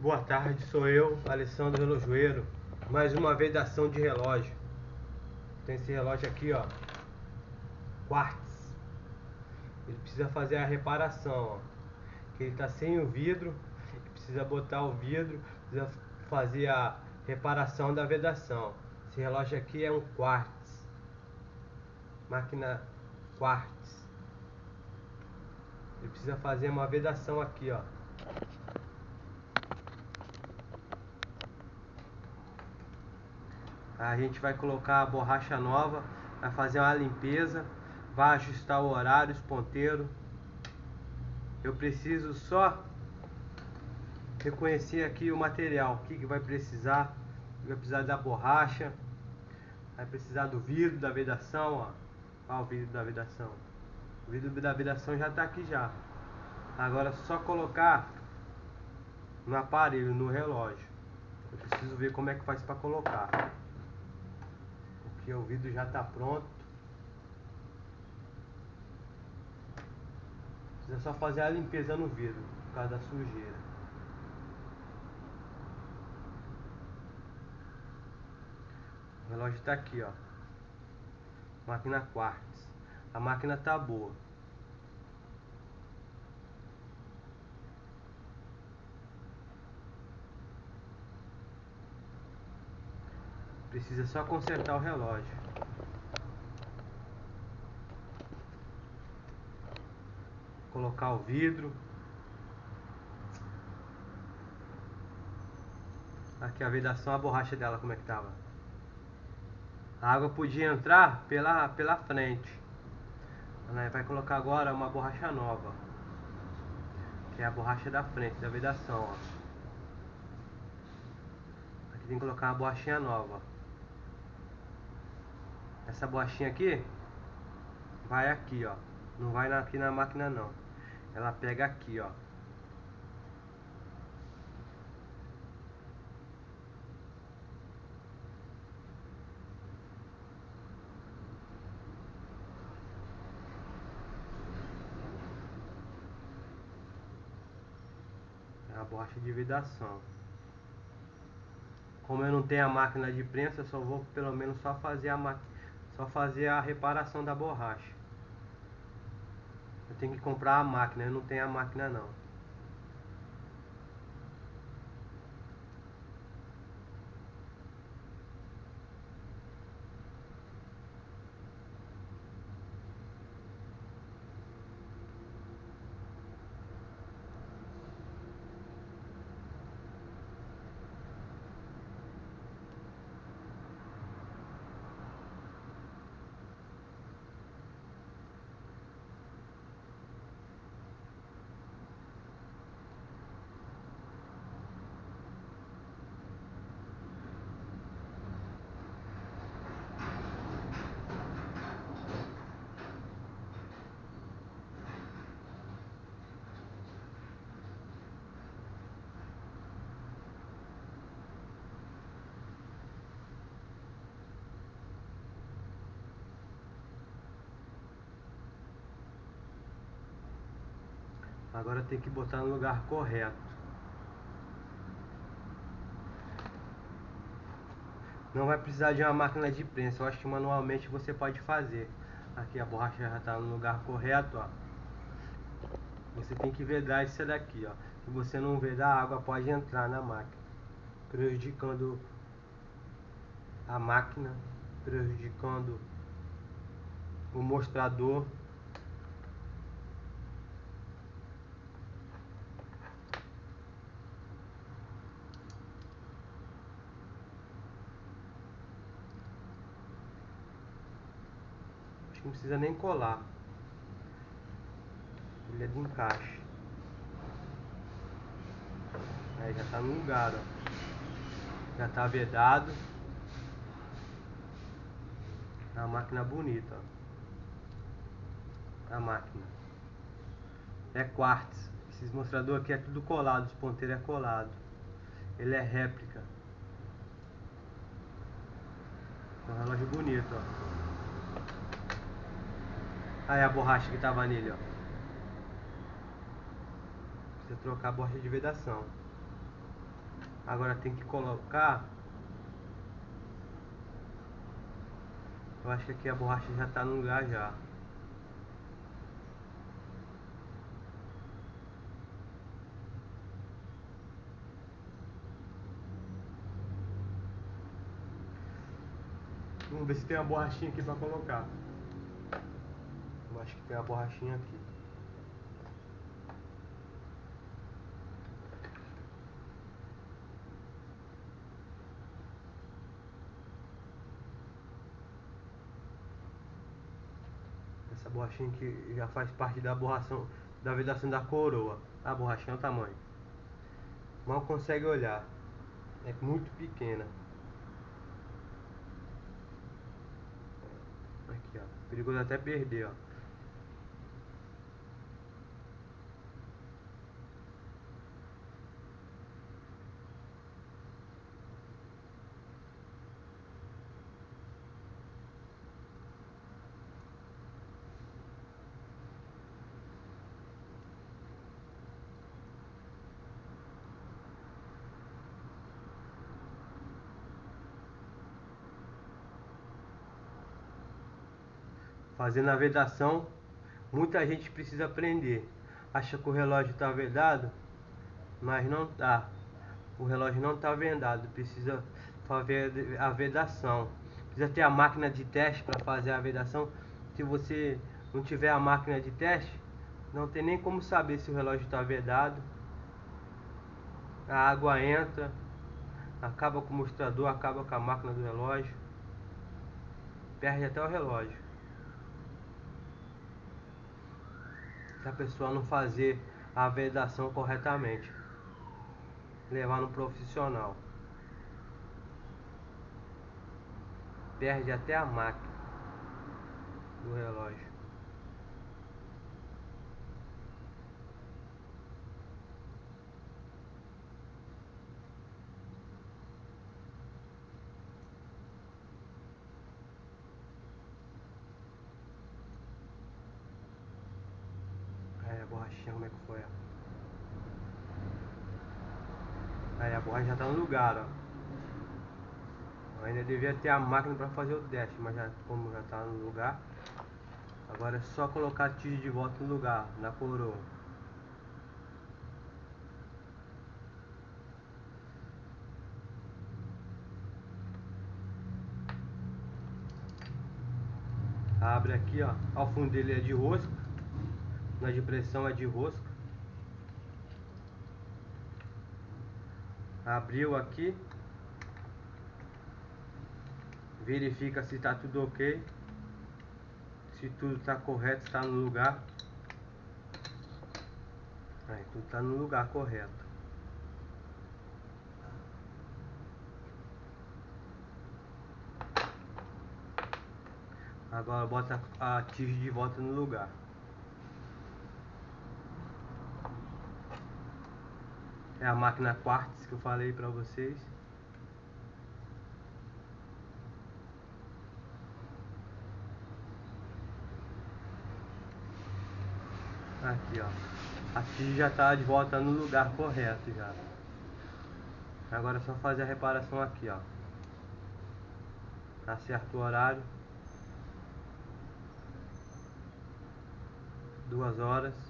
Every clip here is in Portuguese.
Boa tarde, sou eu, Alessandro Relojoeiro. Mais uma vez da ação de relógio. Tem esse relógio aqui, ó. Quartz. Ele precisa fazer a reparação, ó. Que ele tá sem o vidro. Precisa botar o vidro. Precisa fazer a reparação da vedação. Esse relógio aqui é um quartz. Máquina quartz. Ele precisa fazer uma vedação aqui, ó. A gente vai colocar a borracha nova, vai fazer uma limpeza, vai ajustar o horário, os ponteiros. Eu preciso só reconhecer aqui o material, o que, que vai precisar. Vai precisar da borracha, vai precisar do vidro da vedação, ó. Olha o vidro da vedação. O vidro da vedação já está aqui já. Agora é só colocar no aparelho, no relógio. Eu preciso ver como é que faz para colocar porque o vidro já está pronto. Precisa só fazer a limpeza no vidro, por causa da sujeira. O relógio está aqui, ó. Máquina quartz. A máquina tá boa. Precisa só consertar o relógio. Colocar o vidro. Aqui a vedação, a borracha dela como é que tava. A água podia entrar pela, pela frente. Vai colocar agora uma borracha nova. Que é a borracha da frente, da vedação, ó. Aqui tem que colocar uma borrachinha nova. Essa borrachinha aqui vai aqui, ó. Não vai aqui na máquina não. Ela pega aqui, ó. É a borracha de vedação. Como eu não tenho a máquina de prensa, eu só vou pelo menos só fazer a máquina só fazer a reparação da borracha. Eu tenho que comprar a máquina, eu não tenho a máquina não. Agora tem que botar no lugar correto. Não vai precisar de uma máquina de prensa. Eu acho que manualmente você pode fazer. Aqui a borracha já está no lugar correto, ó. Você tem que vedar isso daqui, ó. Se você não vedar, a água pode entrar na máquina, prejudicando a máquina, prejudicando o mostrador não precisa nem colar. Ele é de encaixe. Aí já tá no lugar, ó. Já tá vedado. É uma máquina bonita, ó. A máquina. É quartz. Esses mostradores aqui é tudo colado, os ponteiros é colado. Ele é réplica. É um relógio bonito, ó. Aí a borracha que tava nele, ó. Precisa trocar a borracha de vedação. Agora tem que colocar. Eu acho que aqui a borracha já está no lugar já. Vamos ver se tem uma borrachinha aqui para colocar. Que tem uma borrachinha aqui. Essa borrachinha que já faz parte da borração da vedação da coroa. A borrachinha é o tamanho. Mal consegue olhar. É muito pequena. Aqui, ó. Perigoso até perder, ó. Fazendo a vedação, muita gente precisa aprender. Acha que o relógio está vedado, mas não está. O relógio não está vendado, precisa fazer a vedação. Precisa ter a máquina de teste para fazer a vedação. Se você não tiver a máquina de teste, não tem nem como saber se o relógio está vedado. A água entra, acaba com o mostrador, acaba com a máquina do relógio, perde até o relógio. Se a pessoa não fazer a vedação corretamente. Levar no profissional. Perde até a máquina do relógio. Borrachinha, como é que foi, ó. Aí a borracha já tá no lugar, ó. ainda devia ter a máquina para fazer o teste, mas já, como já tá no lugar, agora é só colocar a tige de volta no lugar, na coroa. Abre aqui, ó. Ao fundo dele é de rosca. Na de pressão é de rosca. Abriu aqui. Verifica se está tudo ok. Se tudo está correto, está no lugar. Aí, tudo está no lugar correto. Agora bota a tige de volta no lugar. É a máquina Quartz que eu falei para vocês. Aqui, ó. Aqui já está de volta no lugar correto já. Agora é só fazer a reparação aqui, ó. Acerta o horário. Duas horas.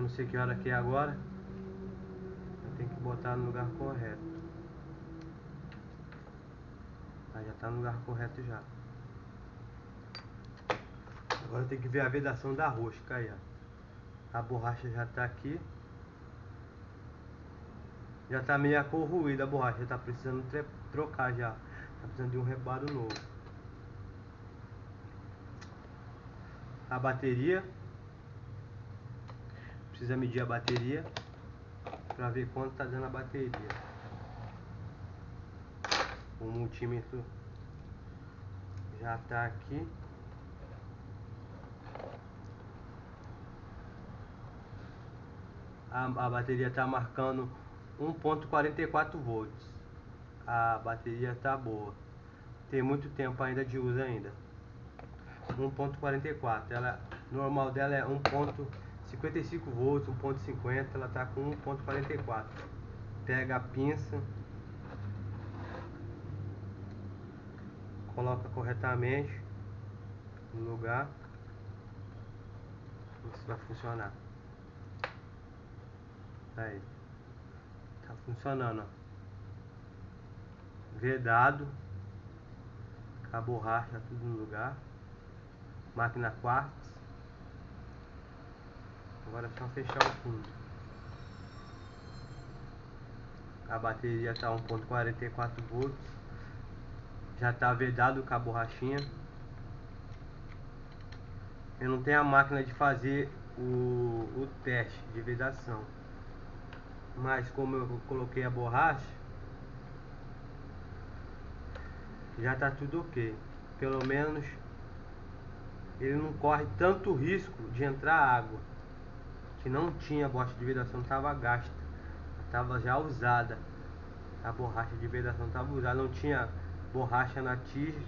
Eu não sei que hora que é agora. Eu tenho que botar no lugar correto. Aí já está no lugar correto já. Agora tem que ver a vedação da rosca aí, ó. A borracha já está aqui. Já está meio corroída a borracha, tá precisando trocar já. Tá precisando de um reparo novo. A bateria precisa medir a bateria para ver quanto está dando a bateria. O multímetro já está aqui. A, a bateria está marcando 1.44 volts. A bateria está boa. Tem muito tempo ainda de uso ainda. 1.44. Ela normal dela é 1. 55 volts, 1.50, ela está com 1.44. Pega a pinça, coloca corretamente no lugar. Isso vai funcionar. Aí. Tá funcionando, ó. Vedado. A borracha tudo no lugar. Máquina quartz. Agora é só fechar o fundo. A bateria está 1.44 volts. Já está vedado com a borrachinha. Eu não tenho a máquina de fazer o, o teste de vedação. Mas como eu coloquei a borracha, já está tudo ok. Pelo menos ele não corre tanto risco de entrar água que não tinha bosta de vedação, estava gasta, estava já usada. A borracha de vedação estava usada, não tinha borracha na tige